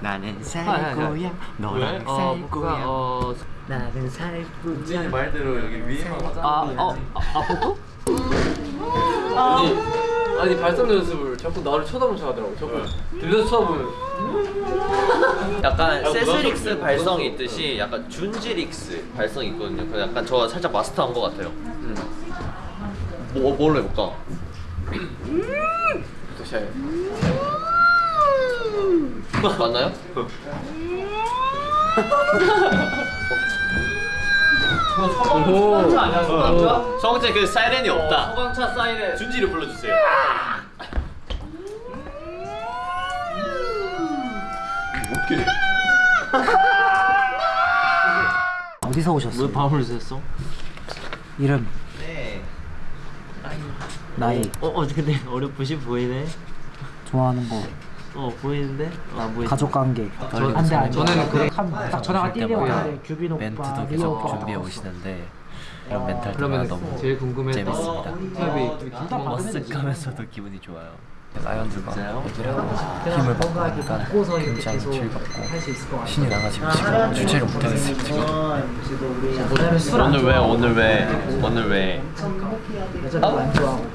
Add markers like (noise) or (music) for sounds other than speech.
나는 살 아, 아, 아. 거야 왜? 너랑 어, 살 복구가 거야 어, 나는 살 찐이 거야 말대로 여기 위에만 하자. 아, 어, 아, 아, 복구? 아니, 아니 발성 연습을 자꾸 나를 쳐다보면서 하더라고. 자꾸 들려서 쳐다보면. 약간 아, 세스릭스. 발성이 있듯이 약간 준지릭스 발성이 있거든요. 그래서 약간 저 살짝 마스터한 것 같아요. 뭐 뭘로 해볼까? 도시아요. 맞나요? 오. 성재 그 사이렌이 없다. 소방차 사이렌. 준지를 불러주세요. 어디서 오셨어? 왜 밤을 샜어? 이름 네. 나이 어, 어, 근데 어렴풋이 보이네. 좋아하는 거 어, 보이는데? 아, 보이. 가족 관계 저- 안돼 안돼 저는 그래- 딱 전화가 뛰려왔는데 규빈 오빠 멘트도 계속 준비해. 오시는데 이런 그러면 너무 제일 궁금했던 재밌습니다. 머쓱하면서도 (laughs) 기분이 좋아요. 라이언들과 그냥 힘을 받고 하니까 굉장히 즐겁고 신이 나가지고 지금 주체를 못하겠어요 지금. 오늘 오늘 왜 오늘 왜 오늘 왜 여자들 안 좋아하고